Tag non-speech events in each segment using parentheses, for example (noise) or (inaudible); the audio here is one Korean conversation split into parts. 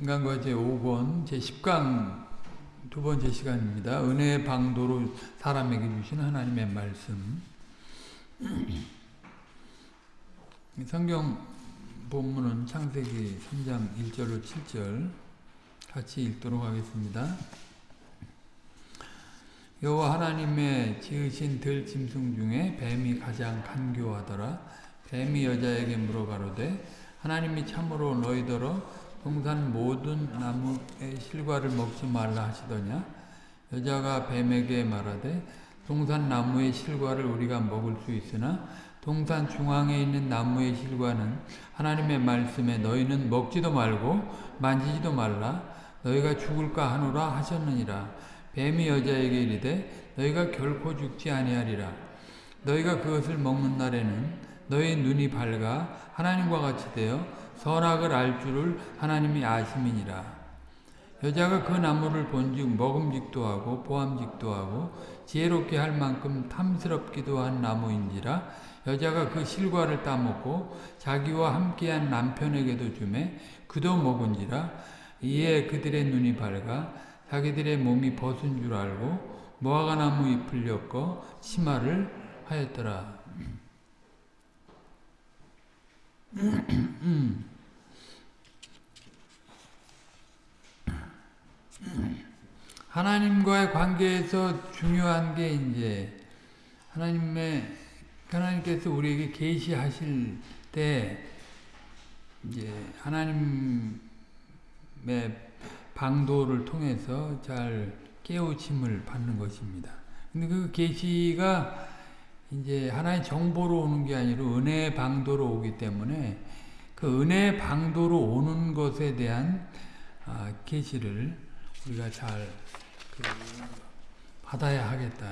인간과 제 5권 제10강 두 번째 시간입니다. 은혜의 방도로 사람에게 주신 하나님의 말씀 (clears throat) 성경 본문은 창세기 3장 1절로 7절 같이 읽도록 하겠습니다. 여호와 하나님의 지으신 들짐승 중에 뱀이 가장 간교하더라. 뱀이 여자에게 물어가로되 하나님이 참으로 너희더러 동산 모든 나무의 실과를 먹지 말라 하시더냐? 여자가 뱀에게 말하되 동산 나무의 실과를 우리가 먹을 수 있으나 동산 중앙에 있는 나무의 실과는 하나님의 말씀에 너희는 먹지도 말고 만지지도 말라. 너희가 죽을까 하노라 하셨느니라. 뱀이 여자에게 이르되 너희가 결코 죽지 아니하리라. 너희가 그것을 먹는 날에는 너희 눈이 밝아 하나님과 같이 되어 선악을 알 줄을 하나님이 아심이니라. 여자가 그 나무를 본즉 먹음직도 하고 보암직도 하고 지혜롭게 할 만큼 탐스럽기도 한 나무인지라 여자가 그 실과를 따먹고 자기와 함께한 남편에게도 주매 그도 먹은지라 이에 그들의 눈이 밝아 자기들의 몸이 벗은 줄 알고 무화과나무 잎을 엮어 치마를 하였더라. (clears throat) 하나님과의 관계에서 중요한 게 이제 하나님의 하나님께서 우리에게 계시하실 때 이제 하나님의 방도를 통해서 잘 깨우침을 받는 것입니다. 근데 그 계시가 이제 하나의 정보로 오는 게 아니라 은혜의 방도로 오기 때문에 그 은혜의 방도로 오는 것에 대한 아, 계시를 우리가 잘 그 받아야 하겠다.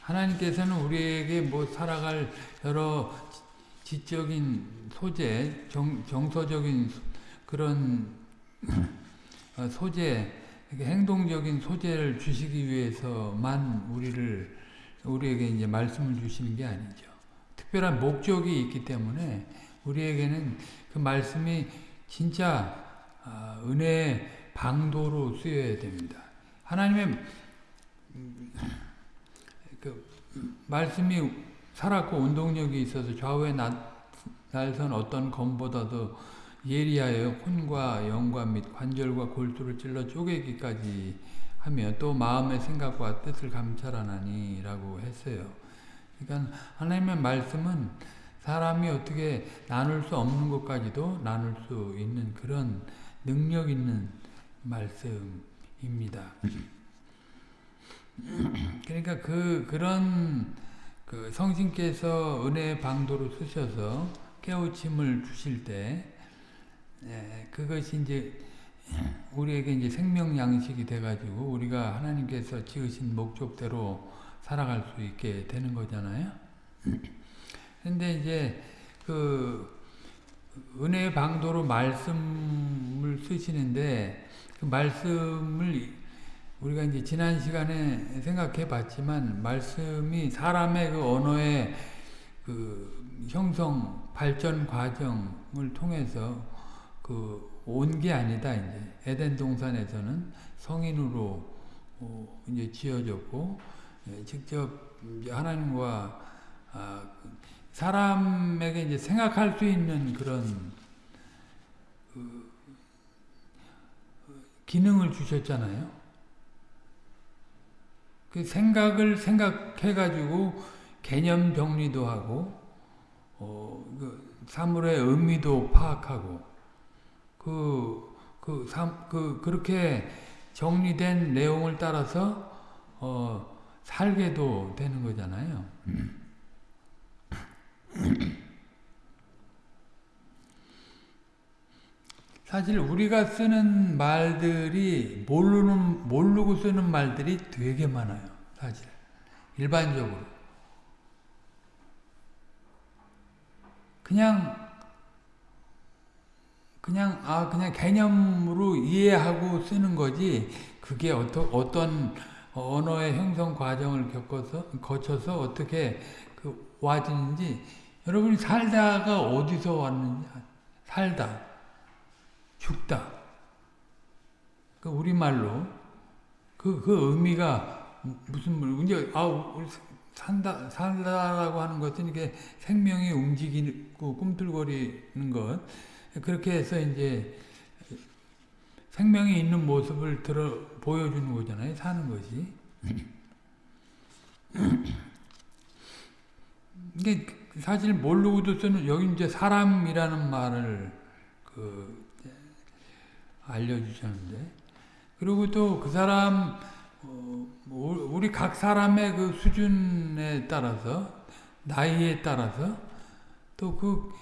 하나님께서는 우리에게 뭐 살아갈 여러 지적인 소재, 정, 정서적인 그런 어, 소재, 행동적인 소재를 주시기 위해서만 우리를 우리에게 이제 말씀을 주시는 게 아니죠. 특별한 목적이 있기 때문에 우리에게는 그 말씀이 진짜 아, 은혜의 방도로 쓰여야 됩니다. 하나님의 그 말씀이 살았고 운동력이 있어서 좌우에 날선 어떤 검보다도 예리하여 혼과 영과 및 관절과 골수를 찔러 쪼개기까지 하며 또 마음의 생각과 뜻을 감찰하나니 라고 했어요. 그러니까 하나님의 말씀은 사람이 어떻게 나눌 수 없는 것까지도 나눌 수 있는 그런 능력 있는 말씀입니다. (clears throat) 그러니까 그 그런 그 성신께서 은혜의 방도로 쓰셔서 깨우침을 주실 때 예, 그것이 이제 우리에게 이제 생명 양식이 돼가지고 우리가 하나님께서 지으신 목적대로 살아갈 수 있게 되는 거잖아요. 근데 이제 그 은혜의 방도로 말씀을 쓰시는데 그 말씀을 우리가 이제 지난 시간에 생각해 봤지만 말씀이 사람의 그 언어의 그 형성 발전 과정을 통해서 그 온 게 아니다 이제. 에덴 동산에서는 성인으로 어 이제 지어졌고 예, 직접 이제 하나님과 아 사람에게 이제 생각할 수 있는 그런 기능을 주셨잖아요. 그 생각을 생각해가지고 개념 정리도 하고, 어, 그 사물의 의미도 파악하고, 그, 그, 삼, 그, 그렇게 정리된 내용을 따라서, 어, 살게도 되는 거잖아요. 사실 우리가 쓰는 말들이 모르는 모르고 쓰는 말들이 되게 많아요. 사실. 일반적으로. 그냥 그냥 아 그냥 개념으로 이해하고 쓰는 거지 그게 어떠, 어떤 언어의 형성 과정을 겪어서 거쳐서 어떻게 그 와지는지 여러분이 살다가 어디서 왔는지 살다 죽다 그 우리말로 그, 그 의미가 무슨 물, 이제, 아, 산다, 살다라고 하는 것은 이게 생명이 움직이고 꿈틀거리는 것. 그렇게 해서 이제 생명이 있는 모습을 들어, 보여주는 거잖아요. 사는 것이. 이게 사실 모르고도 쓰는, 여기 이제 사람이라는 말을 그, 알려주셨는데. 그리고 또 그 사람, 어, 우리 각 사람의 그 수준에 따라서, 나이에 따라서, 또 그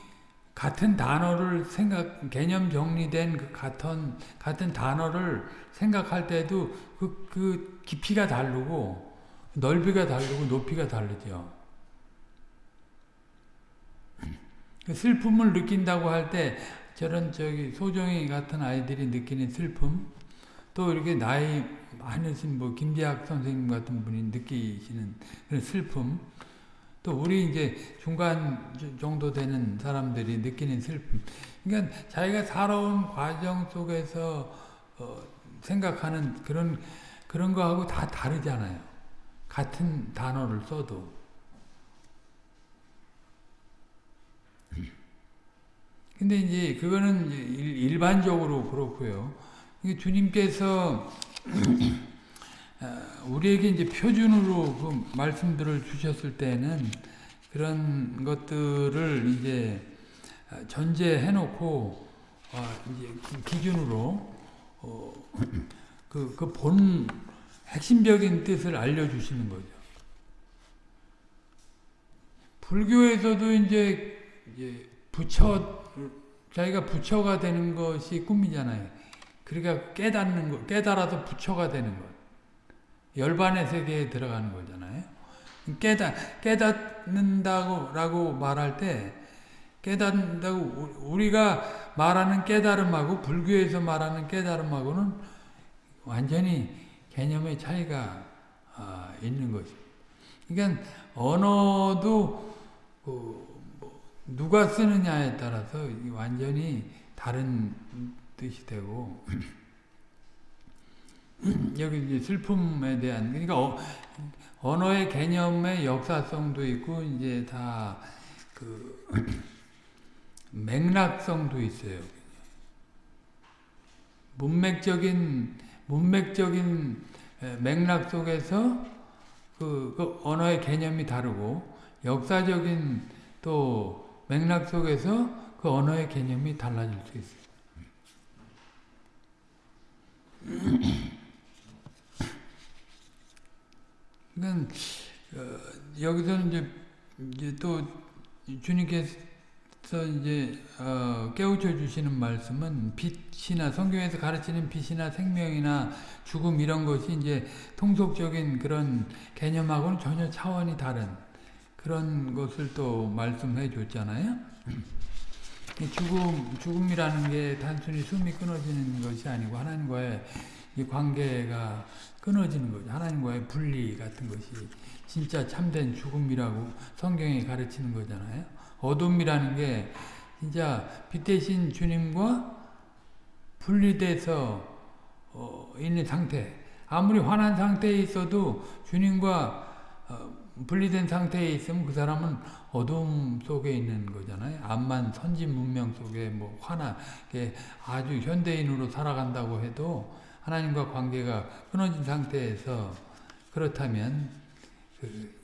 같은 단어를 생각, 개념 정리된 그 같은, 같은 단어를 생각할 때도 그, 그 깊이가 다르고, 넓이가 다르고, 높이가 다르죠. 그 슬픔을 느낀다고 할 때, 저런 저기 소정이 같은 아이들이 느끼는 슬픔, 또 이렇게 나이 많으신 뭐 김재학 선생님 같은 분이 느끼시는 그런 슬픔, 또 우리 이제 중간 정도 되는 사람들이 느끼는 슬픔. 그러니까 자기가 살아온 과정 속에서 어 생각하는 그런 그런 거하고 다 다르잖아요. 같은 단어를 써도. 근데 이제 그거는 일반적으로 그렇고요. 주님께서 (clears throat) 우리에게 이제 표준으로 그 말씀들을 주셨을 때는 그런 것들을 이제 전제해 놓고 이제 기준으로 그그본 핵심적인 뜻을 알려 주시는 거죠. 불교에서도 이제 부처 자기가 부처가 되는 것이 꿈이잖아요. 그러니까 깨닫는 거, 깨달아서 부처가 되는 것. 열반의 세계에 들어가는 거잖아요. 깨닫, 깨닫는다고 라고 말할 때, 깨닫는다고, 우리가 말하는 깨달음하고, 불교에서 말하는 깨달음하고는 완전히 개념의 차이가 아, 있는 거죠. 그러니까, 언어도, 그, 뭐 누가 쓰느냐에 따라서 완전히 다른 뜻이 되고, (clears throat) 여기 슬픔에 대한 그러니까 어, 언어의 개념의 역사성도 있고 이제 다 그 맥락성도 있어요. 문맥적인 문맥적인 맥락 속에서 그, 그 언어의 개념이 다르고 역사적인 또 맥락 속에서 그 언어의 개념이 달라질 수 있어요. 그러니까 어, 여기서는 이제, 이제 또 주님께서 이제 어, 깨우쳐 주시는 말씀은 빛이나 성경에서 가르치는 빛이나 생명이나 죽음 이런 것이 이제 통속적인 그런 개념하고는 전혀 차원이 다른 그런 것을 또 말씀해 줬잖아요. 죽음, 죽음이라는 게 단순히 숨이 끊어지는 것이 아니고 하나님과의 이 관계가 끊어지는 거죠. 하나님과의 분리 같은 것이 진짜 참된 죽음이라고 성경이 가르치는 거잖아요. 어둠이라는 게 진짜 빛 대신 주님과 분리돼서 어, 있는 상태. 아무리 환한 상태에 있어도 주님과 어, 분리된 상태에 있으면 그 사람은 어둠 속에 있는 거잖아요. 암만 선진 문명 속에 뭐 환하게 아주 현대인으로 살아간다고 해도 하나님과 관계가 끊어진 상태에서 그렇다면 그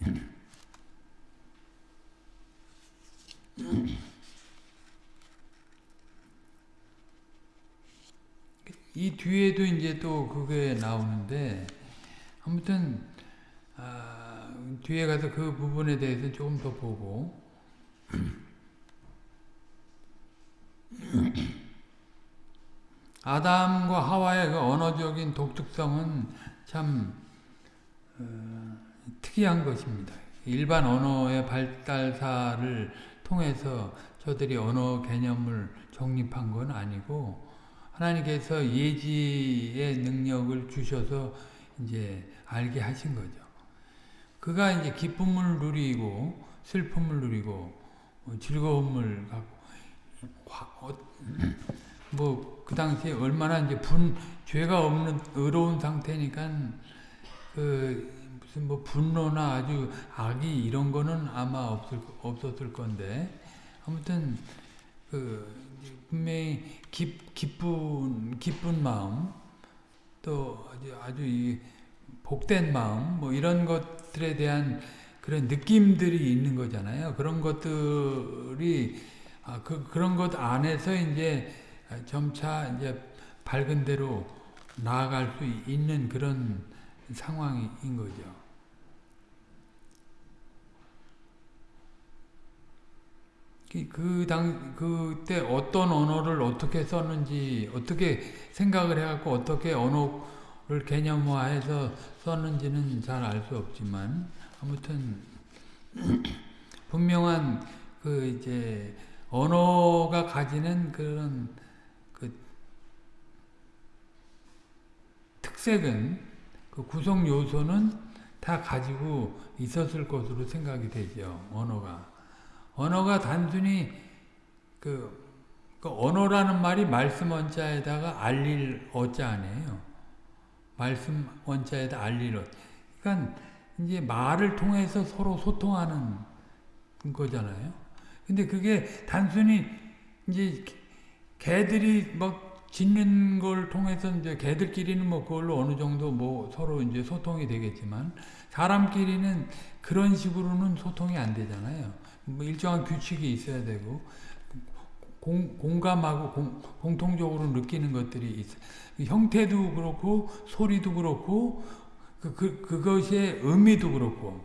이 뒤에도 이제 또 그게 나오는데 아무튼 아, 뒤에 가서 그 부분에 대해서 조금 더 보고 아담과 하와의 그 언어적인 독특성은 참 어, 특이한 것입니다. 일반 언어의 발달사를 통해서 저들이 언어 개념을 정립한 건 아니고 하나님께서 예지의 능력을 주셔서 이제 알게 하신 거죠. 그가 이제 기쁨을 누리고 슬픔을 누리고 즐거움을 갖고 어, (clears throat) 뭐그 당시에 얼마나 이제 분 죄가 없는 의로운 상태니까 그 무슨 뭐 분노나 아주 악이 이런 거는 아마 없을 없었을 건데 아무튼 그 분명히 기, 기쁜 기쁜 마음 또 아주 아주 이 복된 마음 뭐 이런 것들에 대한 그런 느낌들이 있는 거잖아요. 그런 것들이 아, 그 그런 것 안에서 이제 점차 이제 밝은 대로 나아갈 수 있는 그런 상황인 거죠. 그 당, 그때 어떤 언어를 어떻게 썼는지, 어떻게 생각을 해갖고 어떻게 언어 를 개념화해서 썼는지는 잘 알 수 없지만, 아무튼, (clears throat) 분명한 그 이제 언어가 가지는 그런 그 특색은, 그 구성 요소는 다 가지고 있었을 것으로 생각이 되죠, 언어가. 언어가 단순히 그, 그 언어라는 말이 말씀 원자에다가 알릴 어자 아니에요. 말씀 원자에다 어. 그러니까 이제 말을 통해서 서로 소통하는 거잖아요. 근데 그게 단순히 이제 개들이 막 짖는 걸 통해서 이제 개들끼리는 뭐 그걸로 어느 정도 뭐 서로 이제 소통이 되겠지만 사람끼리는 그런 식으로는 소통이 안 되잖아요. 뭐 일정한 규칙이 있어야 되고 공, 공감하고 공, 공통적으로 느끼는 것들이 있어. 형태도 그렇고 소리도 그렇고 그, 그 그것의 의미도 그렇고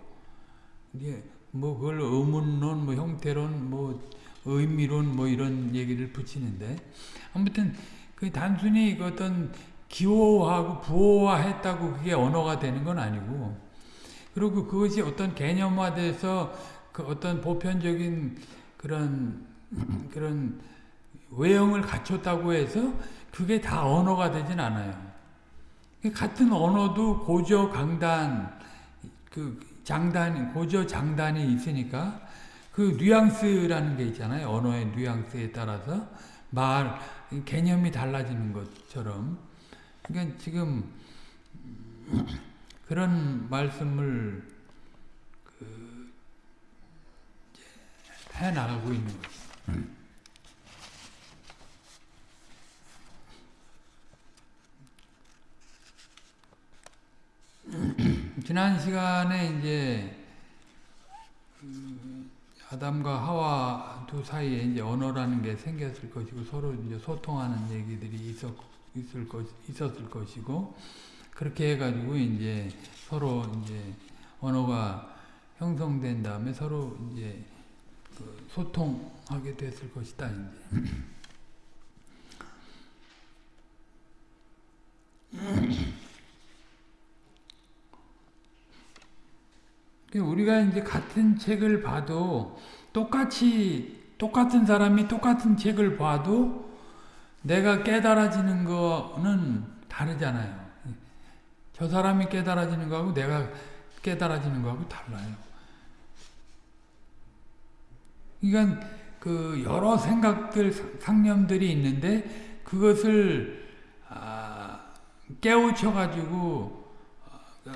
이게 뭐 그걸 의문론, 뭐 형태론, 뭐 의미론 뭐 이런 얘기를 붙이는데 아무튼 그 단순히 그 어떤 기호하고 부호화했다고 그게 언어가 되는 건 아니고 그리고 그것이 어떤 개념화돼서 그 어떤 보편적인 그런 (clears throat) 그런 외형을 갖췄다고 해서 그게 다 언어가 되진 않아요. 같은 언어도 고저 강단 그 장단 고저 장단이 있으니까 그 뉘앙스라는 게 있잖아요. 언어의 뉘앙스에 따라서 말 개념이 달라지는 것처럼 그러니까 지금 (clears throat) 그런 말씀을 해 나가고 있는 거죠. 음. 지난 시간에 이제 아담과 하와 두 사이에 이제 언어라는 게 생겼을 것이고 서로 이제 소통하는 얘기들이 있었, 있을 것, 있었을 것이고 그렇게 해가지고 이제 서로 이제 언어가 형성된 다음에 서로 이제 그 소통하게 됐을 것이다. (clears throat) 우리가 이제 같은 책을 봐도 똑같이 똑같은 사람이 똑같은 책을 봐도 내가 깨달아지는 거는 다르잖아요. 저 사람이 깨달아지는 거하고 내가 깨달아지는 거하고 달라요. 그러니까 그 여러 생각들, 상념들이 있는데 그것을 아, 깨우쳐 가지고 아,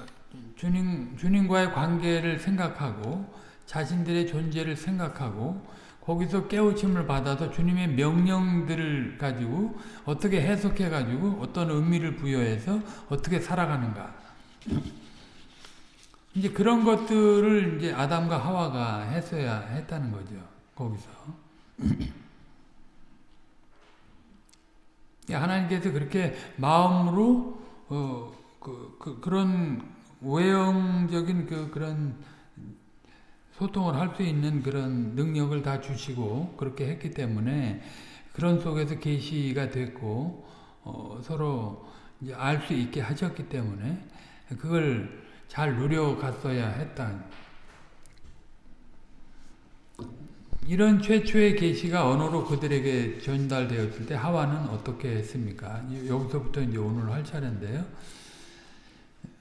주님 주님과의 관계를 생각하고 자신들의 존재를 생각하고 거기서 깨우침을 받아서 주님의 명령들을 가지고 어떻게 해석해 가지고 어떤 의미를 부여해서 어떻게 살아가는가. 이제 그런 것들을 이제 아담과 하와가 했어야 했다는 거죠. 거기서. (clears throat) 하나님께서 그렇게 마음으로 어, 그, 그, 그런 외형적인 그 그런 소통을 할 수 있는 그런 능력을 다 주시고 그렇게 했기 때문에 그런 속에서 계시가 됐고 어, 서로 알 수 있게 하셨기 때문에 그걸 잘 누려갔어야 했다. 이런 최초의 계시가 언어로 그들에게 전달되었을 때 하와는 어떻게 했습니까? 여기서부터 이제 오늘 할 차례인데요.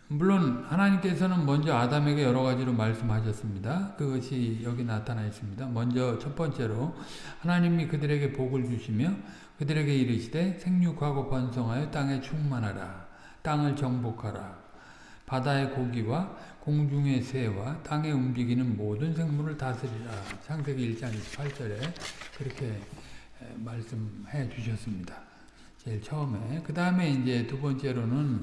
물론 하나님께서는 먼저 아담에게 여러 가지로 말씀하셨습니다. 그것이 여기 나타나 있습니다. 먼저 첫 번째로 하나님이 그들에게 복을 주시며 그들에게 이르시되 생육하고 번성하여 땅에 충만하라. 땅을 정복하라. 바다의 고기와 공중의 새와 땅에 움직이는 모든 생물을 다스리라. 창세기 1장 28절에 그렇게 말씀해 주셨습니다. 제일 처음에. 그 다음에 이제 두 번째로는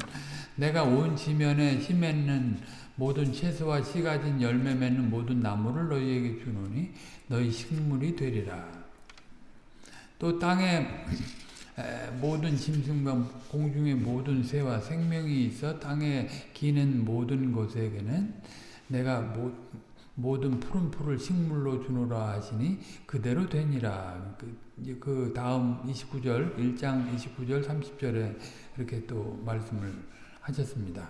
내가 온 지면에 씨 맺는 모든 채소와 씨 가진 열매 맺는 모든 나무를 너희에게 주노니 너희 식물이 되리라. 또 땅에 모든 짐승과 공중의 모든 새와 생명이 있어 땅에 기는 모든 것에게는 내가 모, 모든 푸른 풀을 식물로 주노라 하시니 그대로 되니라. 그, 그 다음 29절, 1장 29절, 30절에 이렇게 또 말씀을 하셨습니다.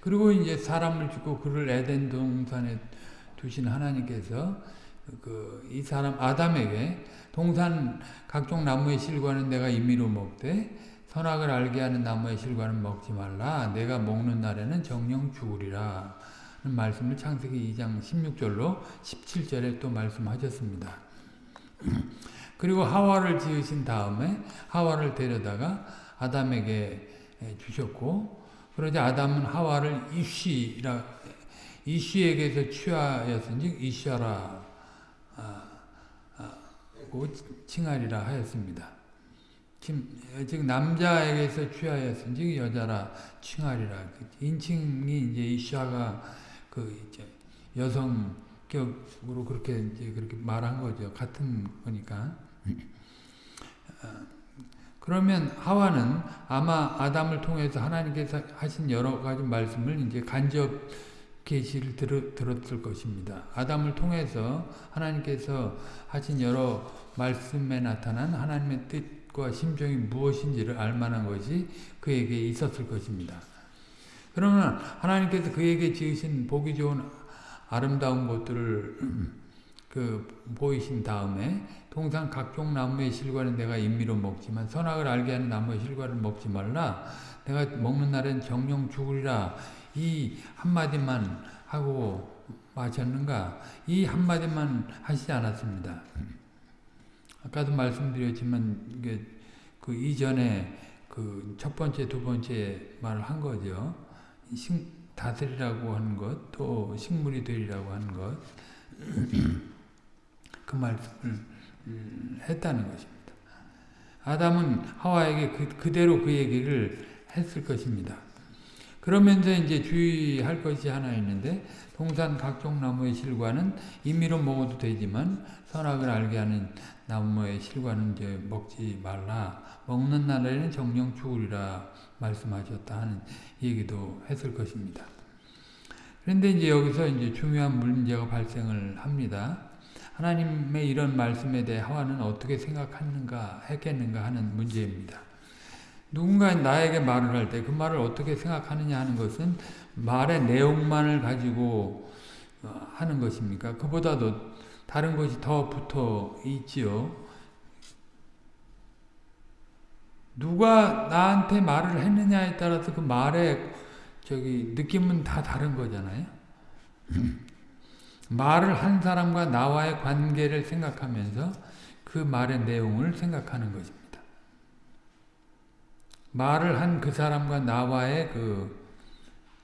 그리고 이제 사람을 주고 그를 에덴 동산에 두신 하나님께서 그 이 사람 아담에게 동산 각종 나무의 실과는 내가 임의로 먹되 선악을 알게 하는 나무의 실과는 먹지 말라. 내가 먹는 날에는 정령 죽으리라. 말씀을 창세기 2장 16절로 17절에 또 말씀하셨습니다. (clears throat) 그리고 하와를 지으신 다음에 하와를 데려다가 아담에게 주셨고 그러자 아담은 하와를 이쉬라 이쉬에게서 취하였은지 이쉬라 고 칭하리라 하였습니다. 즉 남자에게서 취하였은지 여자라 칭하리라 인칭이 이제 이샤가 그 이제 여성격으로 그렇게 이제 그렇게 말한 거죠. 같은 거니까. 어, 그러면 하와는 아마 아담을 통해서 하나님께서 하신 여러 가지 말씀을 이제 간접 계시를 들, 들었을 것입니다. 아담을 통해서 하나님께서 하신 여러 말씀에 나타난 하나님의 뜻과 심정이 무엇인지를 알만한 것이 그에게 있었을 것입니다. 그러면 하나님께서 그에게 지으신 보기 좋은 아름다운 것들을 (clears throat) 그 보이신 다음에 동산 각종 나무의 실과는 내가 임의로 먹지만 선악을 알게 하는 나무의 실과를 먹지 말라. 내가 먹는 날엔 정령 죽으리라. 이 한마디만 하고 마셨는가? 이 한마디만 하시지 않았습니다. 아까도 말씀드렸지만 그 이전에 그 첫 번째, 두 번째 말을 한 거죠. 식, 다스리라고 하는 것, 또 식물이 되리라고 하는 것, (clears throat) 그 말씀을 했다는 것입니다. 아담은 하와에게 그, 그대로 그 얘기를 했을 것입니다. 그러면서 이제 주의할 것이 하나 있는데 동산 각종 나무의 실과는 임의로 먹어도 되지만 선악을 알게 하는 나무의 실과는 이제 먹지 말라. 먹는 날에는 정령 죽으리라 말씀하셨다 하는 얘기도 했을 것입니다. 그런데 이제 여기서 이제 중요한 문제가 발생을 합니다. 하나님의 이런 말씀에 대해 하와는 어떻게 생각하는가 했겠는가 하는 문제입니다. 누군가 나에게 말을 할 때 그 말을 어떻게 생각하느냐 하는 것은 말의 내용만을 가지고 어, 하는 것입니까? 그보다도 다른 것이 더 붙어 있지요. 누가 나한테 말을 했느냐에 따라서 그 말의 저기 느낌은 다 다른 거잖아요. (clears throat) 말을 한 사람과 나와의 관계를 생각하면서 그 말의 내용을 생각하는 것입니다. 말을 한 그 사람과 나와의 그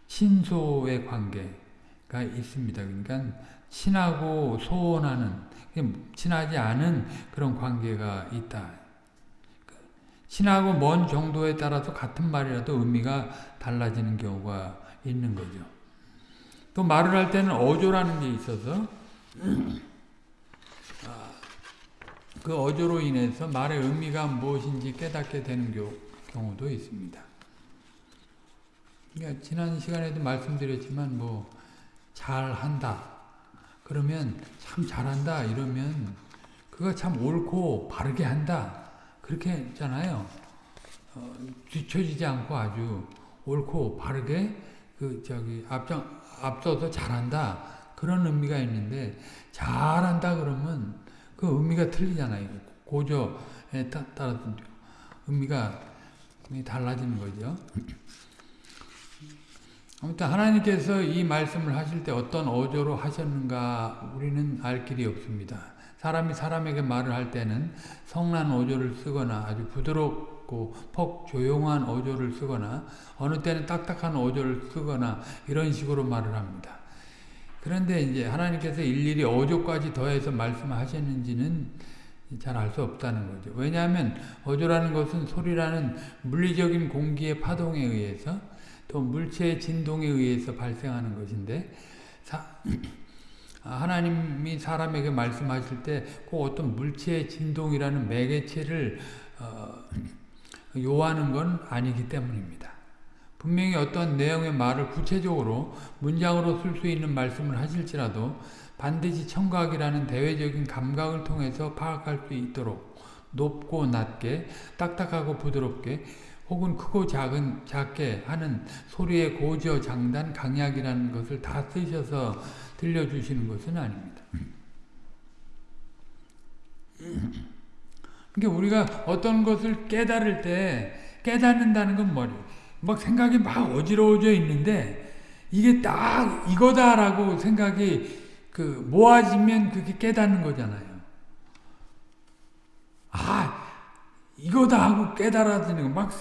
신소의 관계가 있습니다. 그러니까 친하고 소원하는 친하지 않은 그런 관계가 있다. 친하고 먼 정도에 따라서 같은 말이라도 의미가 달라지는 경우가 있는 거죠. 또 말을 할 때는 어조라는 게 있어서 아, 그 어조로 인해서 말의 의미가 무엇인지 깨닫게 되는 경우 도 있습니다. 그러니까 지난 시간에도 말씀드렸지만 뭐 잘한다 그러면 참 잘한다 이러면 그거 참 옳고 바르게 한다 그렇게 했잖아요. 어, 뒤처지지 않고 아주 옳고 바르게 그 저기 앞장 앞서서 잘한다 그런 의미가 있는데 잘한다 그러면 그 의미가 틀리잖아요. 고조에 따라서 의미가 달라지는 거죠. 아무튼 하나님께서 이 말씀을 하실 때 어떤 어조로 하셨는가 우리는 알 길이 없습니다. 사람이 사람에게 말을 할 때는 성난 어조를 쓰거나 아주 부드럽고 폭 조용한 어조를 쓰거나 어느 때는 딱딱한 어조를 쓰거나 이런 식으로 말을 합니다. 그런데 이제 하나님께서 일일이 어조까지 더해서 말씀하셨는지는 잘 알 수 없다는 거죠. 왜냐하면 어조라는 것은 소리라는 물리적인 공기의 파동에 의해서 또 물체의 진동에 의해서 발생하는 것인데 사, (clears throat) 하나님이 사람에게 말씀하실 때 꼭 어떤 물체의 진동이라는 매개체를 어, (clears throat) 요하는 건 아니기 때문입니다. 분명히 어떤 내용의 말을 구체적으로 문장으로 쓸 수 있는 말씀을 하실지라도 반드시 청각이라는 대외적인 감각을 통해서 파악할 수 있도록 높고 낮게 딱딱하고 부드럽게 혹은 크고 작은 작게 하는 소리의 고저 장단 강약이라는 것을 다 쓰셔서 들려주시는 것은 아닙니다. 그러니까 우리가 어떤 것을 깨달을 때 깨닫는다는 건 뭐니? 막 생각이 막 어지러워져 있는데 이게 딱 이거다라고 생각이 그 모아지면 그게 깨닫는 거잖아요. 아 이거다 하고 깨달아지는 막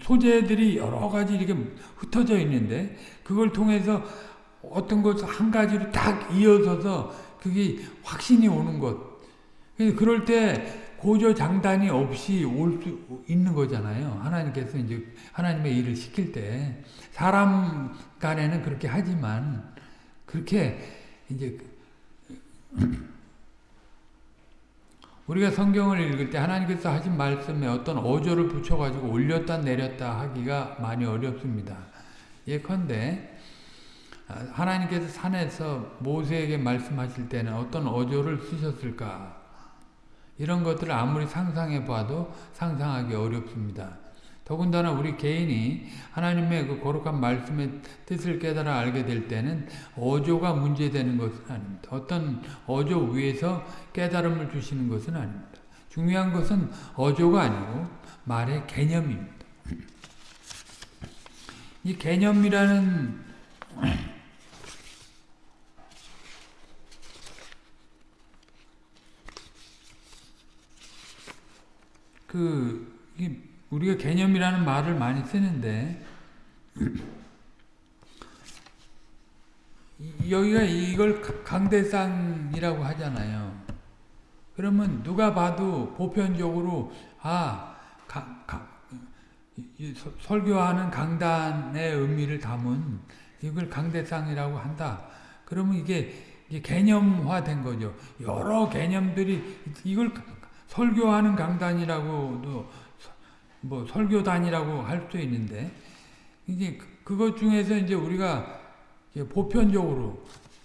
소재들이 여러 가지 이렇게 흩어져 있는데 그걸 통해서 어떤 것 한 가지로 딱 이어져서 그게 확신이 오는 것. 그럴 때 고조 장단이 없이 올 수 있는 거잖아요. 하나님께서 이제 하나님의 일을 시킬 때 사람 간에는 그렇게 하지만 그렇게 이제 우리가 성경을 읽을 때 하나님께서 하신 말씀에 어떤 어조를 붙여가지고 올렸다 내렸다 하기가 많이 어렵습니다. 예컨대 하나님께서 산에서 모세에게 말씀하실 때는 어떤 어조를 쓰셨을까 이런 것들을 아무리 상상해 봐도 상상하기 어렵습니다. 더군다나 우리 개인이 하나님의 그 거룩한 말씀의 뜻을 깨달아 알게 될 때는 어조가 문제되는 것은 아닙니다. 어떤 어조 위에서 깨달음을 주시는 것은 아닙니다. 중요한 것은 어조가 아니고 말의 개념입니다. 이 개념이라는 그 우리가 개념이라는 말을 많이 쓰는데 여기가 이걸 강대상이라고 하잖아요. 그러면 누가 봐도 보편적으로 아 가, 가, 설교하는 강단의 의미를 담은 이걸 강대상이라고 한다. 그러면 이게, 이게 개념화된 거죠. 여러 개념들이 이걸 설교하는 강단이라고도 뭐 설교단이라고 할수 있는데 이제 그것 중에서 이제 우리가 보편적으로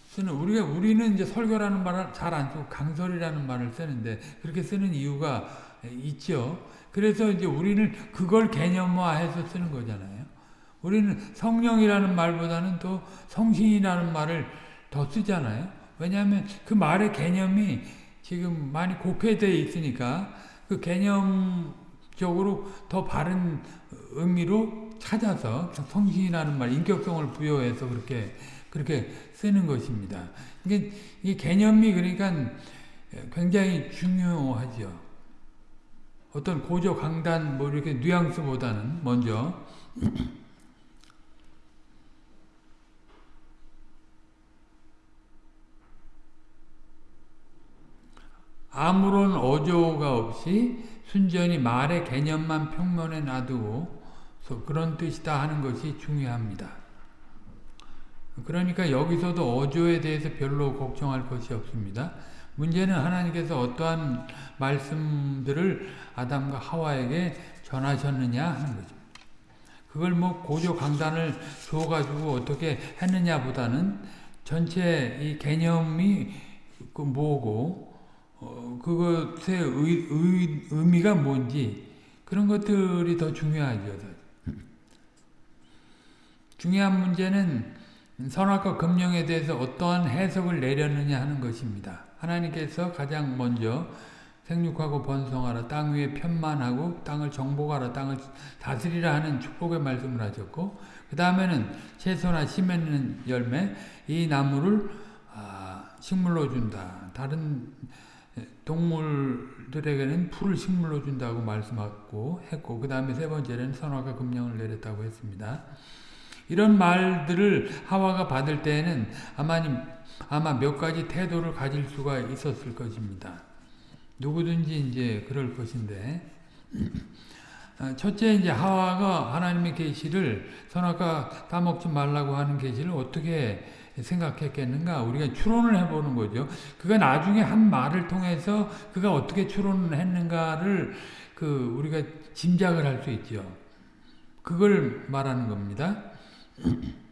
쓰는 우리가 우리는 이제 설교라는 말을 잘 안 쓰고 강설이라는 말을 쓰는데 그렇게 쓰는 이유가 있죠. 그래서 이제 우리는 그걸 개념화해서 쓰는 거잖아요. 우리는 성령이라는 말보다는 또 성신이라는 말을 더 쓰잖아요. 왜냐하면 그 말의 개념이 지금 많이 곡해되어 있으니까 그 개념 적으로 더 바른 의미로 찾아서 성신이라는 말, 인격성을 부여해서 그렇게 그렇게 쓰는 것입니다. 이게 이 개념이 그러니까 굉장히 중요하죠. 어떤 고조 강단 뭐 이렇게 뉘앙스보다는 먼저 아무런 어조가 없이 순전히 말의 개념만 평면에 놔두고 그런 뜻이다 하는 것이 중요합니다. 그러니까 여기서도 어조에 대해서 별로 걱정할 것이 없습니다. 문제는 하나님께서 어떠한 말씀들을 아담과 하와에게 전하셨느냐 하는 거죠. 그걸 뭐 고조 강단을 줘가지고 어떻게 했느냐 보다는 전체 이 개념이 그 뭐고 어, 그것의 의, 의, 의미가 뭔지 그런 것들이 더 중요하죠. (laughs) 중요한 문제는 선악과 금령에 대해서 어떠한 해석을 내렸느냐 하는 것입니다. 하나님께서 가장 먼저 생육하고 번성하라 땅 위에 편만하고 땅을 정복하라 땅을 다스리라 하는 축복의 말씀을 하셨고 그 다음에는 채소나 씨 맺는 열매 이 나무를 아, 식물로 준다. 다른 동물들에게는 풀을 식물로 준다고 말씀하고 했고 그 다음에 세 번째는 선화가 금령을 내렸다고 했습니다. 이런 말들을 하와가 받을 때에는 아마님 아마 몇 가지 태도를 가질 수가 있었을 것입니다. 누구든지 이제 그럴 것인데 첫째 이제 하와가 하나님의 계시를 선악과 따먹지 말라고 하는 계시를 어떻게 생각했겠는가 우리가 추론을 해보는 거죠. 그가 나중에 한 말을 통해서 그가 어떻게 추론을 했는가를 그 우리가 짐작을 할 수 있죠. 그걸 말하는 겁니다. (clears throat)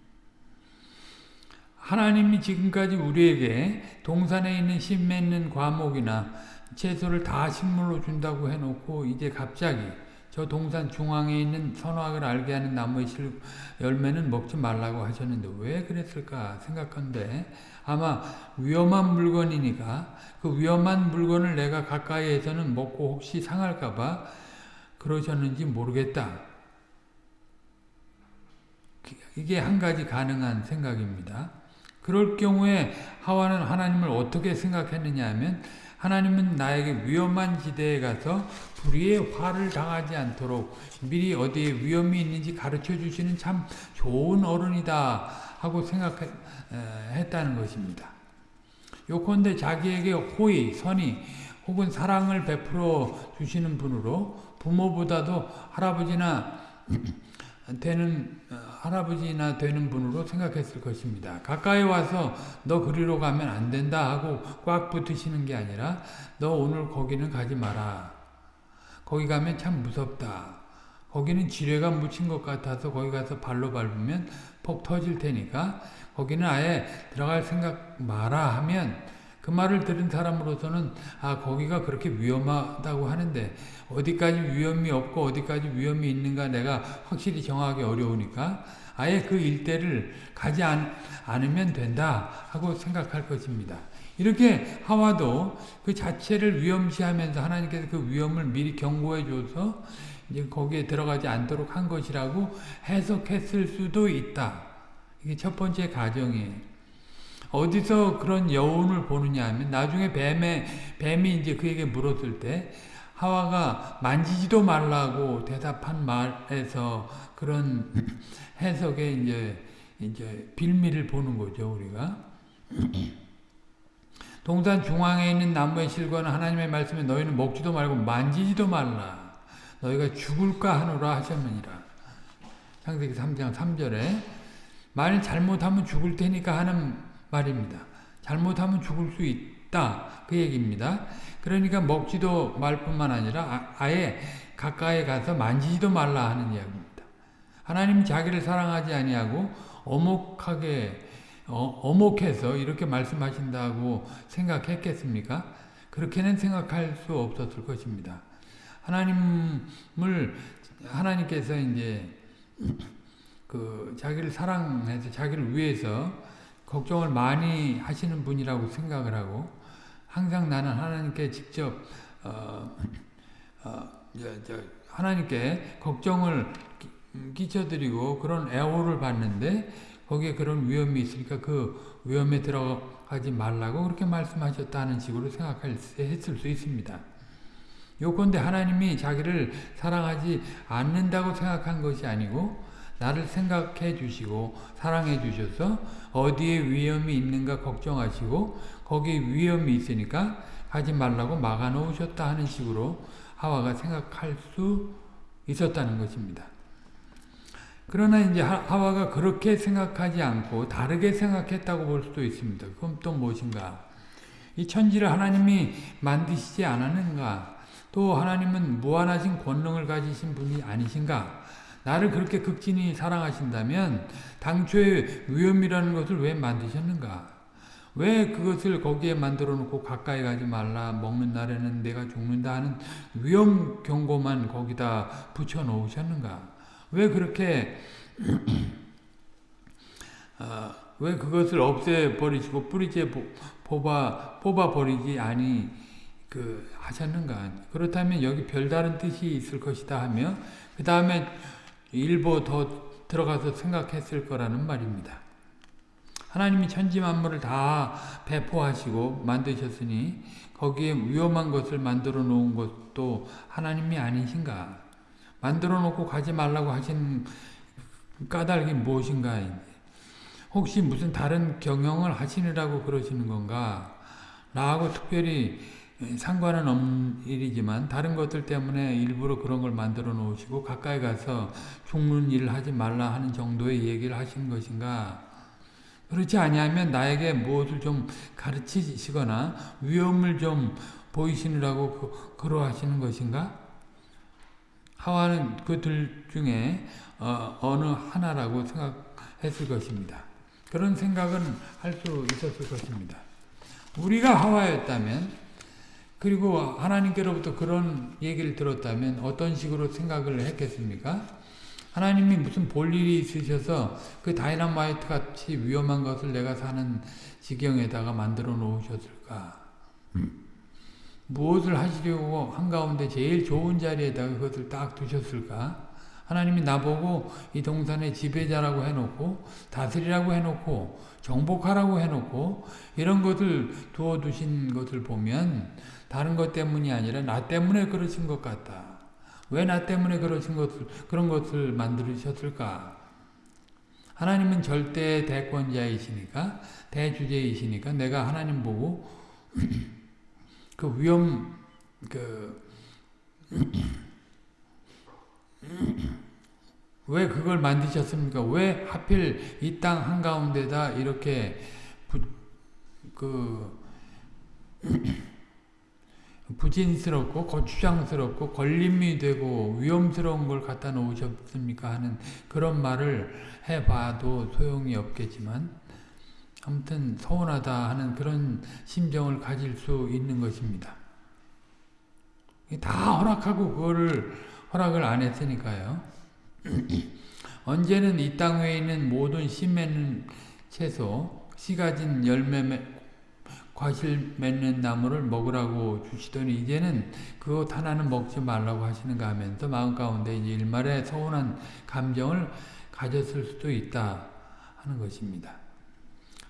하나님이 지금까지 우리에게 동산에 있는 심 맺는 과목이나 채소를 다 식물로 준다고 해놓고 이제 갑자기 저 동산 중앙에 있는 선악을 알게 하는 나무의 실 열매는 먹지 말라고 하셨는데 왜 그랬을까 생각한데 아마 위험한 물건이니까 그 위험한 물건을 내가 가까이에서는 먹고 혹시 상할까 봐 그러셨는지 모르겠다. 이게 한 가지 가능한 생각입니다. 그럴 경우에 하와는 하나님을 어떻게 생각했느냐 하면 하나님은 나에게 위험한 지대에 가서 불의의 화를 당하지 않도록 미리 어디에 위험이 있는지 가르쳐 주시는 참 좋은 어른이다 하고 생각했다는 것입니다. 요컨대 자기에게 호의, 선의 혹은 사랑을 베풀어 주시는 분으로 부모보다도 할아버지나 (clears throat) 되는 할아버지나 되는 분으로 생각했을 것입니다. 가까이 와서 너 그리로 가면 안 된다 하고 꽉 붙으시는 게 아니라 너 오늘 거기는 가지 마라. 거기 가면 참 무섭다. 거기는 지뢰가 묻힌 것 같아서 거기 가서 발로 밟으면 폭 터질 테니까 거기는 아예 들어갈 생각 마라 하면 그 말을 들은 사람으로서는 아 거기가 그렇게 위험하다고 하는데 어디까지 위험이 없고 어디까지 위험이 있는가 내가 확실히 정하기 어려우니까 아예 그 일대를 가지 않, 않으면 된다 하고 생각할 것입니다. 이렇게 하와도 그 자체를 위험시하면서 하나님께서 그 위험을 미리 경고해 줘서 이제 거기에 들어가지 않도록 한 것이라고 해석했을 수도 있다. 이게 첫 번째 가정이에요. 어디서 그런 여운을 보느냐 하면 나중에 뱀의 뱀이 이제 그에게 물었을 때 하와가 만지지도 말라고 대답한 말에서 그런 해석에 이제 이제 빌미를 보는 거죠 우리가. 동산 중앙에 있는 나무의 실과는 하나님의 말씀에 너희는 먹지도 말고 만지지도 말라. 너희가 죽을까 하노라 하셨느니라. 창세기 3장 3절에 만일 잘못하면 죽을 테니까 하는 말입니다. 잘못하면 죽을 수 있 다. 그 얘기입니다. 그러니까 먹지도 말 뿐만 아니라 아, 예 가까이 가서 만지지도 말라 하는 이야기입니다. 하나님 자기를 사랑하지 아니하고 어목하게 어, 어목해서 이렇게 말씀하신다고 생각했겠습니까? 그렇게는 생각할 수 없었을 것입니다. 하나님을 하나님께서 이제 (clears throat) 그 자기를 사랑해서 자기를 위해서 걱정을 많이 하시는 분이라고 생각을 하고 항상 나는 하나님께 직접 어, 어, 하나님께 걱정을 끼쳐드리고 그런 애호를 받는데 거기에 그런 위험이 있으니까 그 위험에 들어가지 말라고 그렇게 말씀하셨다는 식으로 생각했을 수 있습니다. 요건데 하나님이 자기를 사랑하지 않는다고 생각한 것이 아니고 나를 생각해 주시고 사랑해 주셔서 어디에 위험이 있는가 걱정하시고 거기에 위험이 있으니까 가지 말라고 막아 놓으셨다 하는 식으로 하와가 생각할 수 있었다는 것입니다. 그러나 이제 하와가 그렇게 생각하지 않고 다르게 생각했다고 볼 수도 있습니다. 그럼 또 무엇인가? 이 천지를 하나님이 만드시지 않았는가? 또 하나님은 무한하신 권능을 가지신 분이 아니신가? 나를 그렇게 극진히 사랑하신다면 당초에 위험이라는 것을 왜 만드셨는가? 왜 그것을 거기에 만들어 놓고 가까이 가지 말라 먹는 날에는 내가 죽는다 하는 위험 경고만 거기다 붙여 놓으셨는가? 왜 그렇게 어, (clears throat) 왜 그것을 없애 버리시고 뿌리째 뽑아 뽑아 버리지 아니 그 하셨는가? 그렇다면 여기 별다른 뜻이 있을 것이다 하며 그 다음에 일부 더 들어가서 생각했을 거라는 말입니다. 하나님이 천지 만물을 다 배포하시고 만드셨으니 거기에 위험한 것을 만들어 놓은 것도 하나님이 아니신가? 만들어 놓고 가지 말라고 하신 까닭이 무엇인가? 혹시 무슨 다른 경영을 하시느라고 그러시는 건가? 나하고 특별히 상관은 없는 일이지만 다른 것들 때문에 일부러 그런 걸 만들어 놓으시고 가까이 가서 죽는 일을 하지 말라 하는 정도의 얘기를 하시는 것인가? 그렇지 아니하면 나에게 무엇을 좀 가르치시거나 위험을 좀 보이시느라고 그, 그러하시는 것인가? 하와는 그들 중에 어, 느 하나라고 생각했을 것입니다. 그런 생각은 할 수 있었을 것입니다. 우리가 하와였다면 그리고 하나님께로부터 그런 얘기를 들었다면 어떤 식으로 생각을 했겠습니까? 하나님이 무슨 볼 일이 있으셔서 그 다이너마이트 같이 위험한 것을 내가 사는 지경에다가 만들어 놓으셨을까? 음. 무엇을 하시려고 한가운데 제일 좋은 자리에다가 그것을 딱 두셨을까? 하나님이 나보고 이 동산의 지배자라고 해놓고 다스리라고 해놓고 정복하라고 해놓고 이런 것을 두어두신 것을 보면 다른 것 때문이 아니라 나 때문에 그러신 것 같다. 왜 나 때문에 그러신 것을 그런 것을 만들으셨을까? 하나님은 절대 대권자이시니까 대주제이시니까 내가 하나님 보고 (clears throat) 그 위험 그 (clears throat) 왜 그걸 만드셨습니까? 왜 하필 이 땅 한가운데다 이렇게 부, 그 부진스럽고 거추장스럽고 걸림이 되고 위험스러운 걸 갖다 놓으셨습니까? 하는 그런 말을 해봐도 소용이 없겠지만 아무튼 서운하다 하는 그런 심정을 가질 수 있는 것입니다. 다 허락하고 그거를 허락을 안 했으니까요. (clears throat) 언제는 이땅 위에 있는 모든 씨 맺는 채소, 씨 가진 열매 과실 맺는 나무를 먹으라고 주시더니 이제는 그것 하나는 먹지 말라고 하시는가 하면서 마음 가운데 일말의 서운한 감정을 가졌을 수도 있다 하는 것입니다.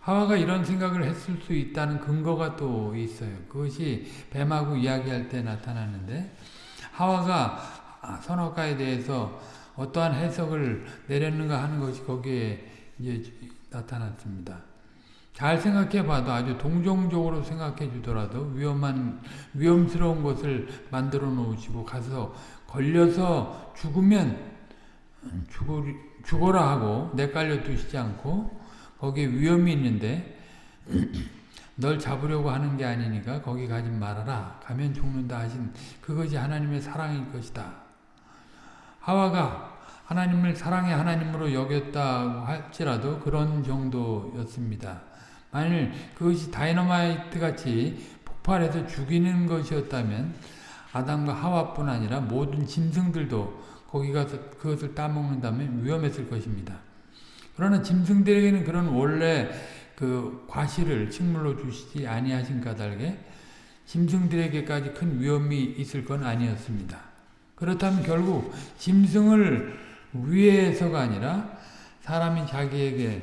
하와가 이런 생각을 했을 수 있다는 근거가 또 있어요. 그것이 뱀하고 이야기할 때 나타나는데 하와가 선악과에 대해서 어떠한 해석을 내렸는가 하는 것이 거기에 이제 나타났습니다. 잘 생각해 봐도 아주 동정적으로 생각해 주더라도 위험한, 위험스러운 것을 만들어 놓으시고 가서 걸려서 죽으면 죽어, 죽어라 하고 내깔려 두시지 않고 거기에 위험이 있는데 (clears throat) 널 잡으려고 하는 게 아니니까 거기 가지 말아라. 가면 죽는다 하신 그것이 하나님의 사랑일 것이다. 하와가 하나님을 사랑의 하나님으로 여겼다고 할지라도 그런 정도였습니다. 만일 그것이 다이너마이트 같이 폭발해서 죽이는 것이었다면 아담과 하와뿐 아니라 모든 짐승들도 거기 가서 그것을 따먹는다면 위험했을 것입니다. 그러나 짐승들에게는 그런 원래 그 과실을 식물로 주시지 아니하신 까닭에 짐승들에게까지 큰 위험이 있을 건 아니었습니다. 그렇다면 결국 짐승을 위해서가 아니라 사람이 자기에게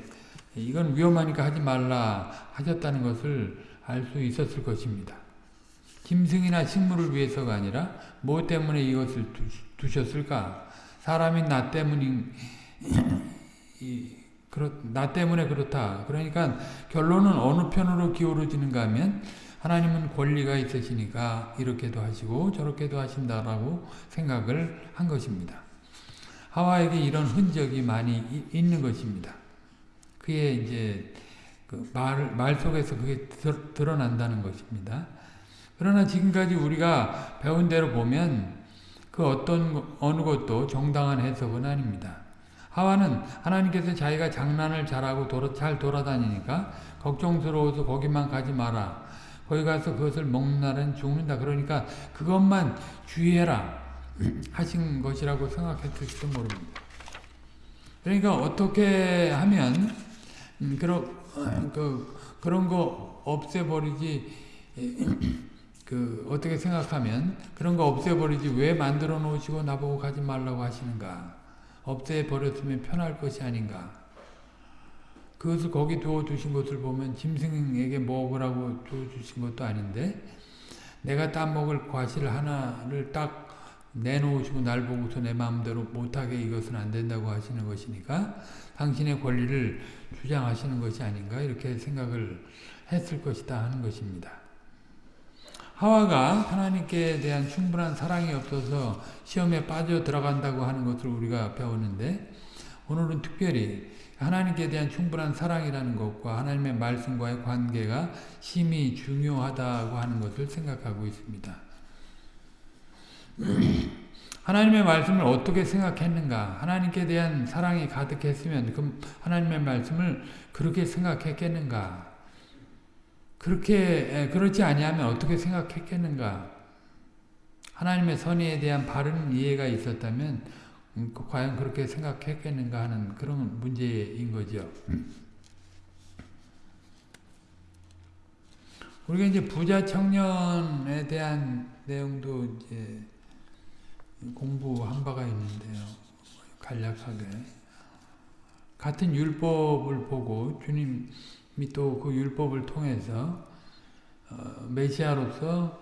이건 위험하니까 하지 말라 하셨다는 것을 알 수 있었을 것입니다. 짐승이나 식물을 위해서가 아니라 뭐 때문에 이것을 두셨을까? 사람이 나 때문인 그렇, 나 때문에 그렇다. 그러니까 결론은 어느 편으로 기울어지는가 하면 하나님은 권리가 있으시니까 이렇게도 하시고 저렇게도 하신다라고 생각을 한 것입니다. 하와에게 이런 흔적이 많이 있는 것입니다. 그의 이제 그 말, 말 속에서 그게 드러난다는 것입니다. 그러나 지금까지 우리가 배운 대로 보면 그 어떤 어느 것도 정당한 해석은 아닙니다. 하와는 하나님께서 자기가 장난을 잘하고 돌아, 잘 돌아다니니까 걱정스러워서 거기만 가지 마라. 거기 가서 그것을 먹는 날은 죽는다. 그러니까 그것만 주의해라 (clears throat) 하신 것이라고 생각했을지도 모릅니다. 그러니까 어떻게 하면 음, 그런 그 그런 거 없애버리지 (clears throat) 그 어떻게 생각하면 그런 거 없애버리지 왜 만들어 놓으시고 나보고 가지 말라고 하시는가? 없애버렸으면 편할 것이 아닌가? 그것을 거기 두어 두신 것을 보면 짐승에게 먹으라고 줘 주신 것도 아닌데 내가 따먹을 과실 하나를 딱 내놓으시고 날 보고서 내 마음대로 못하게 이것은 안 된다고 하시는 것이니까 당신의 권리를 주장하시는 것이 아닌가 이렇게 생각을 했을 것이다 하는 것입니다. 하와가 하나님께 대한 충분한 사랑이 없어서 시험에 빠져 들어간다고 하는 것을 우리가 배웠는데 오늘은 특별히 하나님께 대한 충분한 사랑이라는 것과 하나님의 말씀과의 관계가 심히 중요하다고 하는 것을 생각하고 있습니다. (clears throat) 하나님의 말씀을 어떻게 생각했는가? 하나님께 대한 사랑이 가득했으면 그 하나님의 말씀을 그렇게 생각했겠는가? 그렇게 그렇지 아니하면 어떻게 생각했겠는가? 하나님의 선의에 대한 바른 이해가 있었다면 음, 그 과연 그렇게 생각했겠는가 하는 그런 문제인 거죠. 우리가 이제 부자 청년에 대한 내용도 이제 공부한 바가 있는데요. 간략하게. 같은 율법을 보고 주님이 또 그 율법을 통해서 어, 메시아로서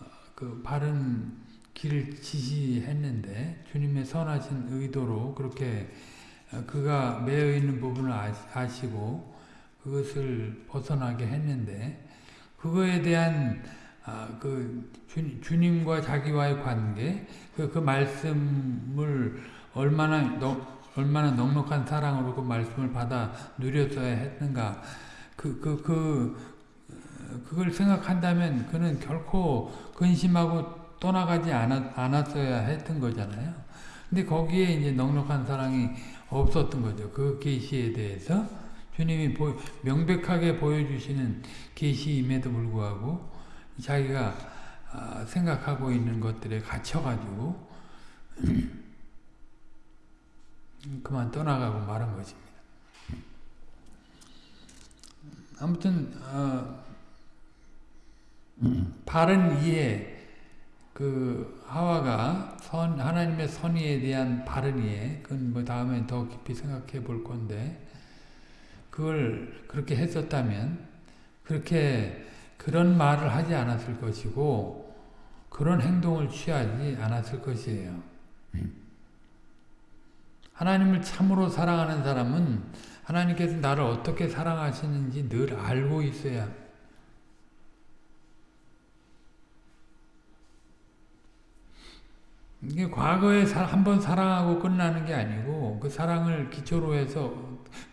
어, 그 바른 길을 지시했는데 주님의 선하신 의도로 그렇게 어, 그가 매여 있는 부분을 아시고 그것을 벗어나게 했는데 그거에 대한 아, 그 주, 님과 자기와의 관계, 그, 그 말씀을 얼마나 너, 얼마나 넉넉한 사랑으로 그 말씀을 받아 누렸어야 했는가, 그, 그, 그, 그걸 생각한다면 그는 결코 근심하고 떠나가지 않았, 않았어야 했던 거잖아요. 근데 거기에 이제 넉넉한 사랑이 없었던 거죠. 그 계시에 대해서 주님이 보, 명백하게 보여주시는 계시임에도 불구하고 자기가 아, 생각하고 있는 것들에 갇혀가지고 (clears throat) 그만 떠나가고 말한 것입니다. 아무튼 어, 바른 이해 그 하와가 선 하나님의 선의에 대한 바른 이해 그건 뭐 다음에 더 깊이 생각해 볼 건데 그걸 그렇게 했었다면 그렇게 그런 말을 하지 않았을 것이고 그런 행동을 취하지 않았을 것이에요. 하나님을 참으로 사랑하는 사람은 하나님께서 나를 어떻게 사랑하시는지 늘 알고 있어야 이게 과거에 한 번 사랑하고 끝나는 게 아니고 그 사랑을 기초로 해서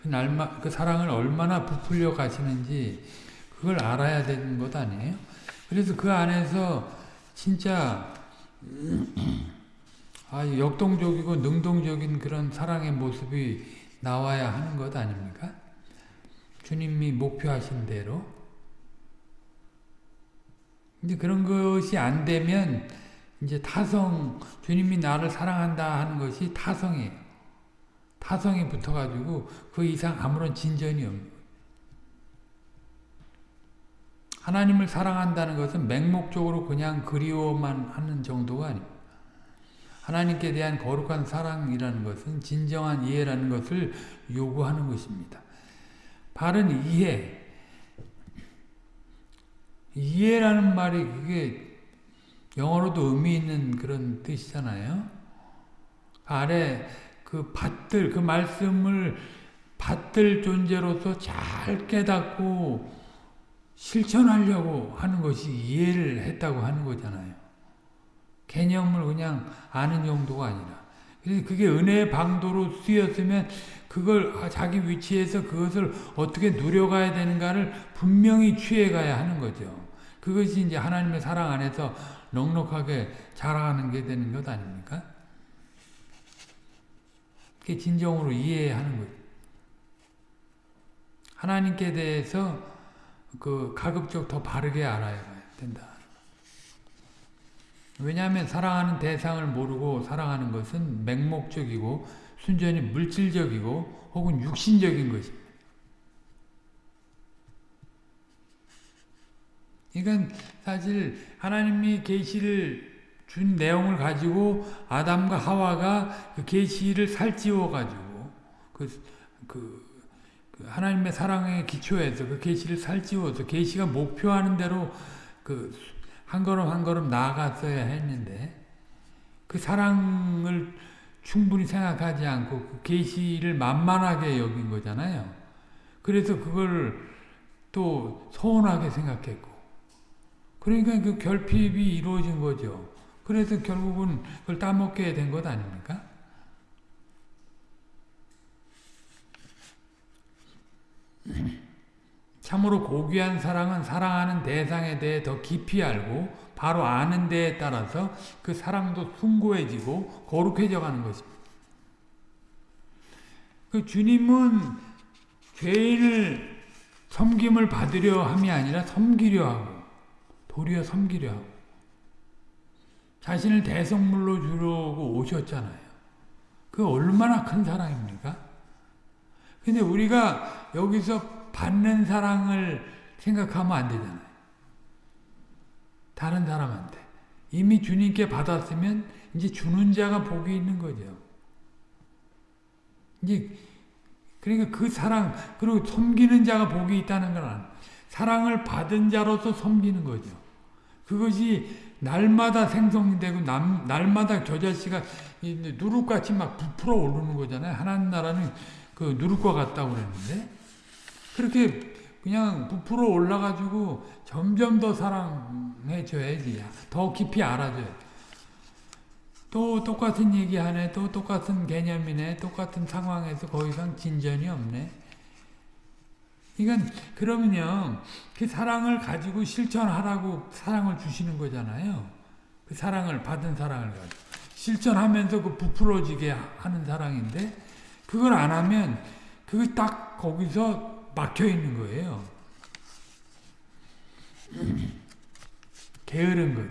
그, 날마, 그 사랑을 얼마나 부풀려 가시는지 그걸 알아야 되는 것 아니에요? 그래서 그 안에서 진짜 (clears throat) 아, 역동적이고 능동적인 그런 사랑의 모습이 나와야 하는 것 아닙니까? 주님이 목표하신 대로. 이제 그런 것이 안 되면 이제 타성, 주님이 나를 사랑한다 하는 것이 타성이에요. 타성이 붙어가지고 그 이상 아무런 진전이 없는 하나님을 사랑한다는 것은 맹목적으로 그냥 그리워만 하는 정도가 아닙니다. 하나님께 대한 거룩한 사랑이라는 것은 진정한 이해라는 것을 요구하는 것입니다. 바른 이해. 이해라는 말이 그게 영어로도 의미 있는 그런 뜻이잖아요. 아래 그 받들, 그 말씀을 받들 존재로서 잘 깨닫고 실천하려고 하는 것이 이해를 했다고 하는 거잖아요. 개념을 그냥 아는 정도가 아니라. 그게 은혜의 방도로 쓰였으면 그걸 자기 위치에서 그것을 어떻게 누려가야 되는가를 분명히 취해가야 하는 거죠. 그것이 이제 하나님의 사랑 안에서 넉넉하게 자라가는 게 되는 것 아닙니까? 그게 진정으로 이해하는 거죠. 하나님께 대해서 그 가급적 더 바르게 알아야 된다. 왜냐하면 사랑하는 대상을 모르고 사랑하는 것은 맹목적이고 순전히 물질적이고 혹은 육신적인 것입니다. 그러니까 사실 하나님이 계시를 준 내용을 가지고 아담과 하와가 그 계시를 살찌워 가지고 그, 그, 하나님의 사랑의 기초에서 그 계시를 살찌워서 계시가 목표하는 대로 그 한 걸음 한 걸음 나아갔어야 했는데 그 사랑을 충분히 생각하지 않고 그 계시를 만만하게 여긴 거잖아요. 그래서 그걸 또 서운하게 생각했고 그러니까 그 결핍이 이루어진 거죠. 그래서 결국은 그걸 따먹게 된 것 아닙니까? 참으로 고귀한 사랑은 사랑하는 대상에 대해 더 깊이 알고 바로 아는 데에 따라서 그 사랑도 숭고해지고 거룩해져 가는 것입니다. 그 주님은 죄인을 섬김을 받으려 함이 아니라 섬기려 하고 도리어 섬기려 하고 자신을 대성물로 주려고 오셨잖아요. 그 얼마나 큰 사랑입니까? 근데 우리가 여기서 받는 사랑을 생각하면 안 되잖아요. 다른 사람한테. 이미 주님께 받았으면 이제 주는 자가 복이 있는 거죠. 이제 그러니까 그 사랑 그리고 섬기는 자가 복이 있다는 건 사랑을 받은 자로서 섬기는 거죠. 그것이 날마다 생성되고 남, 날마다 겨자씨가 누룩같이 막 부풀어 오르는 거잖아요. 하나님 나라는 그 누룩과 같다고 그랬는데 그렇게 그냥 부풀어 올라가지고 점점 더 사랑해줘야지. 더 깊이 알아줘야 또 똑같은 얘기하네. 또 똑같은 개념이네. 똑같은 상황에서 더 이상 진전이 없네. 이건 그러면요. 그 사랑을 가지고 실천하라고 사랑을 주시는 거잖아요. 그 사랑을 받은 사랑을 가지고 실천하면서 그 부풀어지게 하는 사랑인데 그걸 안 하면 그게 딱 거기서 막혀 있는 거예요. 게으른 것.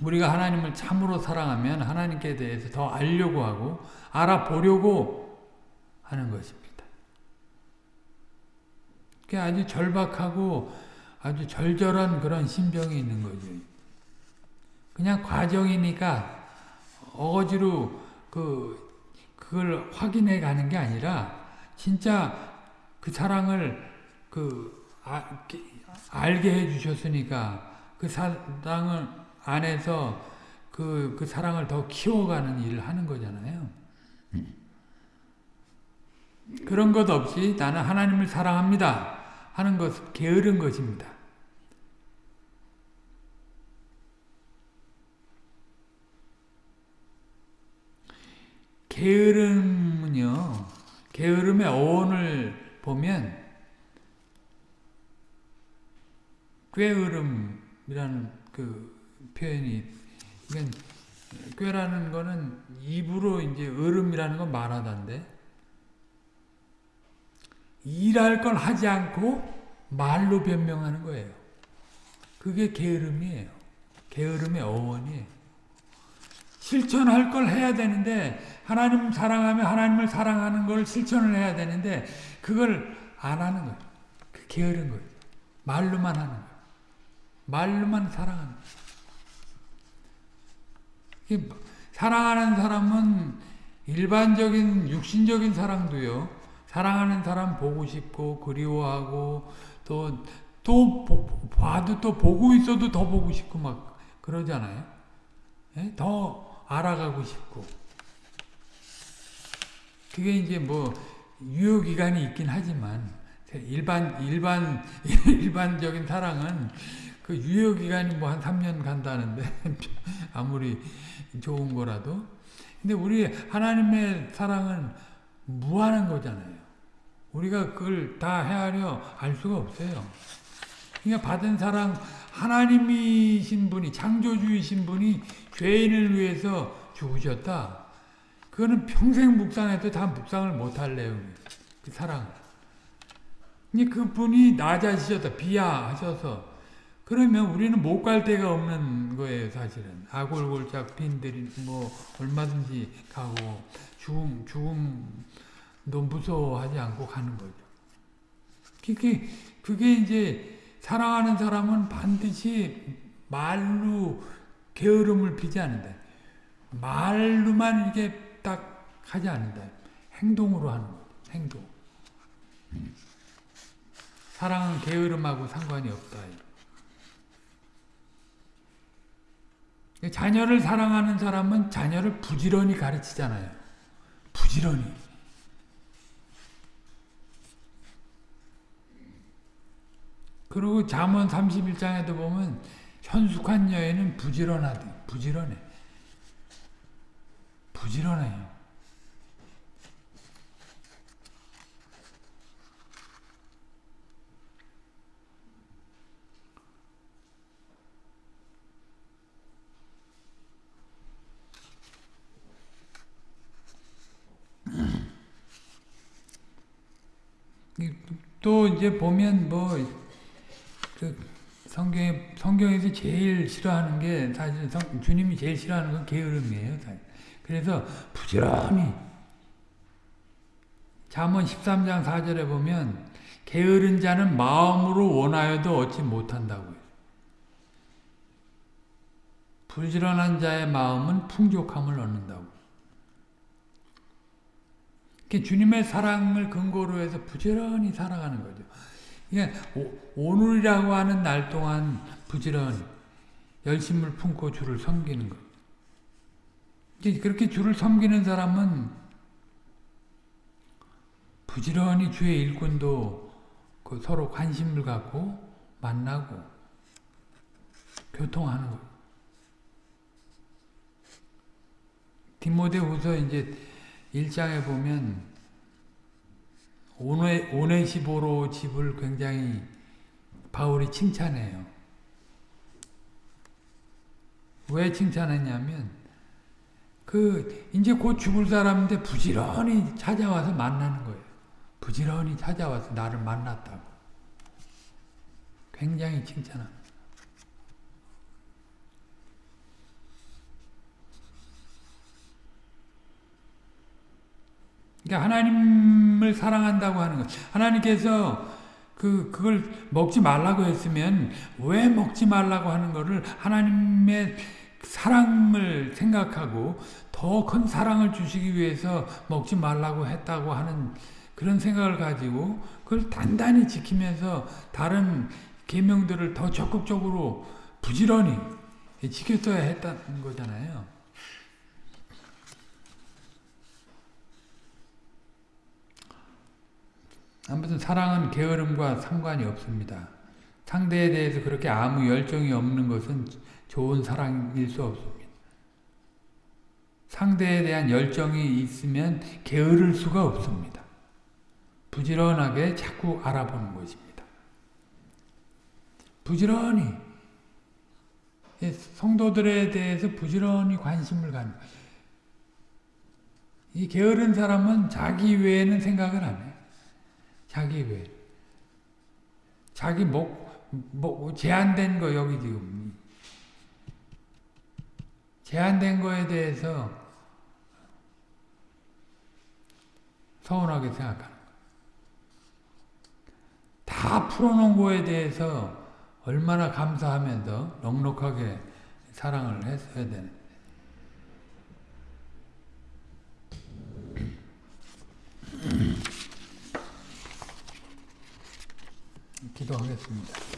우리가 하나님을 참으로 사랑하면 하나님께 대해서 더 알려고 하고 알아보려고 하는 것입니다. 그게 아주 절박하고 아주 절절한 그런 심정이 있는 거죠. 그냥 과정이니까 어거지로 그 그걸 확인해 가는 게 아니라 진짜 그 사랑을 그 아, 알게 해 주셨으니까 그 사랑을 안에서 그, 그 사랑을 더 키워가는 일을 하는 거잖아요. 그런 것 없이 나는 하나님을 사랑합니다 하는 것 게으른 것입니다. 게으름은요, 게으름의 어원을 보면 꾀으름이라는 그 표현이 그러니까 꾀라는 거는 입으로 이제 으름이라는 건 말하던데 일할 걸 하지 않고 말로 변명하는 거예요. 그게 게으름이에요. 게으름의 어원이에요. 실천할 걸 해야 되는데 하나님 사랑하며 하나님을 사랑하는 걸 실천을 해야 되는데 그걸 안 하는 거예요. 그 게으른 거예요. 말로만 하는 거예요. 말로만 사랑하는 거예요. 사랑하는 사람은 일반적인 육신적인 사랑도요. 사랑하는 사람 보고 싶고 그리워하고 또또 봐도 또 보고 있어도 더 보고 싶고 막 그러잖아요. 예? 더 알아가고 싶고 그게 이제 뭐 유효 기간이 있긴 하지만 일반 일반 (laughs) 일반적인 사랑은 그 유효 기간이 뭐 한 3년 간다는데 (laughs) 아무리 좋은 거라도 근데 우리 하나님의 사랑은 무한한 거잖아요. 우리가 그걸 다 헤아려 알 수가 없어요. 그러니까 받은 사랑 하나님이신 분이 창조주이신 분이 죄인을 위해서 죽으셨다. 그거는 평생 묵상해도 다 묵상을 못할 내용이에요. 그 사랑. 그분이 낮아지셨다. 비하하셔서 그러면 우리는 못 갈 데가 없는 거예요, 사실은. 아골골짝 빈들이 뭐 얼마든지 가고 죽음 죽음도 무서워하지 않고 가는 거죠. 그게 그게 이제 사랑하는 사람은 반드시 말로 게으름을 피지 않는다. 말로만 이렇게 딱 하지 않는다. 행동으로 하는 거 행동. 사랑은 게으름하고 상관이 없다. 자녀를 사랑하는 사람은 자녀를 부지런히 가르치잖아요. 부지런히. 그리고 잠언 31장에도 보면 현숙한 여인은 부지런하대. 부지런해. 부지런해요. 또 이제 보면 뭐그 성경에 성경에서 제일 싫어하는 게 사실 성, 주님이 제일 싫어하는 건 게으름이에요. 사실. 그래서 부지런히 잠언 13장 4절에 보면 게으른 자는 마음으로 원하여도 얻지 못한다고요. 부지런한 자의 마음은 풍족함을 얻는다고. 주님의 사랑을 근거로 해서 부지런히 살아가는 거죠. 이게 오늘이라고 하는 날 동안 부지런히 열심을 품고 주를 섬기는 것. 그렇게 주를 섬기는 사람은 부지런히 주의 일꾼도 그 서로 관심을 갖고 만나고 교통하는 것. 디모데후서 이제 1장에 보면 오네, 오네시보로 집을 굉장히 바울이 칭찬해요. 왜 칭찬했냐면 그 이제 곧 죽을 사람인데 부지런히 찾아와서 만나는 거예요. 부지런히 찾아와서 나를 만났다고. 굉장히 칭찬합니다. 그러니까 하나님을 사랑한다고 하는 것. 하나님께서 그 그걸 먹지 말라고 했으면 왜 먹지 말라고 하는 것을 하나님의 사랑을 생각하고 더 큰 사랑을 주시기 위해서 먹지 말라고 했다고 하는 그런 생각을 가지고 그걸 단단히 지키면서 다른 계명들을 더 적극적으로 부지런히 지켰어야 했다는 거잖아요. 아무튼 사랑은 게으름과 상관이 없습니다. 상대에 대해서 그렇게 아무 열정이 없는 것은 좋은 사랑일 수 없습니다. 상대에 대한 열정이 있으면 게으를 수가 없습니다. 부지런하게 자꾸 알아보는 것입니다. 부지런히 성도들에 대해서 부지런히 관심을 갖는. 이 게으른 사람은 자기 외에는 생각을 안 해요. 자기 외. 자기 목, 목, 제한된 거 여기 지금. 제한된 거에 대해서 서운하게 생각하는 거예요. 다 풀어놓은 거에 대해서 얼마나 감사하면서 넉넉하게 사랑을 했어야 되는 기도하겠습니다.